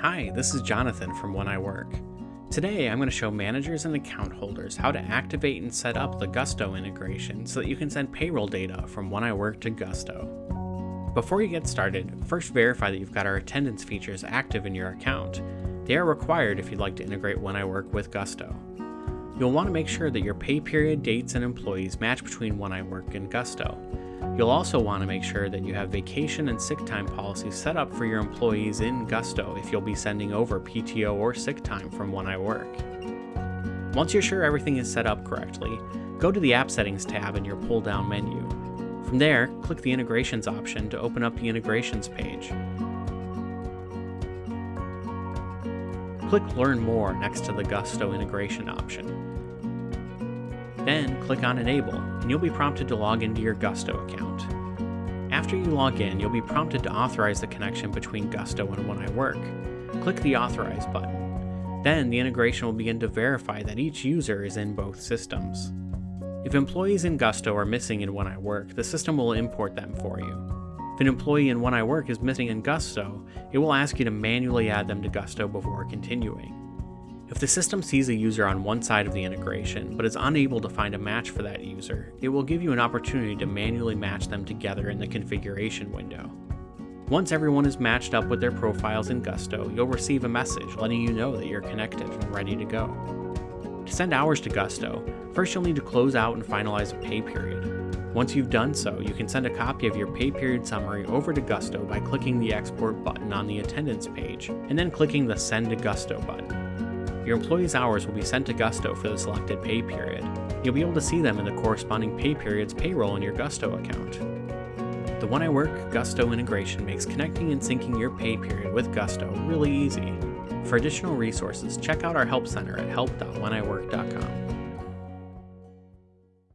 Hi, this is Jonathan from When I Work. Today I'm going to show managers and account holders how to activate and set up the Gusto integration so that you can send payroll data from When I Work to Gusto. Before you get started, first verify that you've got our attendance features active in your account. They are required if you'd like to integrate When I Work with Gusto. You'll want to make sure that your pay period, dates, and employees match between When I Work and Gusto. You'll also want to make sure that you have vacation and sick time policies set up for your employees in Gusto if you'll be sending over PTO or sick time from When I Work. Once you're sure everything is set up correctly, go to the App Settings tab in your pull-down menu. From there, click the Integrations option to open up the Integrations page. Click Learn More next to the Gusto integration option. Then click on Enable, and you'll be prompted to log into your Gusto account. After you log in, you'll be prompted to authorize the connection between Gusto and When I Work. Click the Authorize button. Then the integration will begin to verify that each user is in both systems. If employees in Gusto are missing in When I Work, the system will import them for you. If an employee in When I Work is missing in Gusto, it will ask you to manually add them to Gusto before continuing. If the system sees a user on one side of the integration, but is unable to find a match for that user, it will give you an opportunity to manually match them together in the configuration window. Once everyone is matched up with their profiles in Gusto, you'll receive a message letting you know that you're connected and ready to go. To send hours to Gusto, first you'll need to close out and finalize a pay period. Once you've done so, you can send a copy of your pay period summary over to Gusto by clicking the export button on the attendance page, and then clicking the send to Gusto button. Your employee's hours will be sent to Gusto for the selected pay period. You'll be able to see them in the corresponding pay period's payroll in your Gusto account. The When I Work Gusto integration makes connecting and syncing your pay period with Gusto really easy. For additional resources, check out our Help Center at help.wheniwork.com.